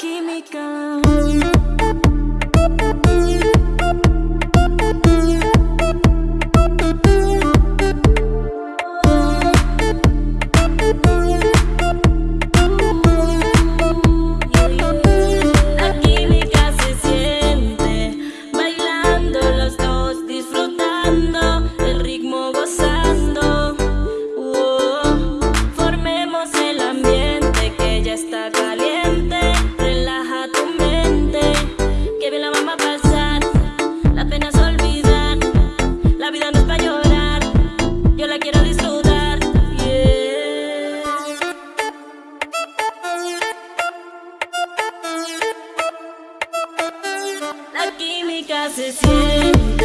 Keep me química. because it's you.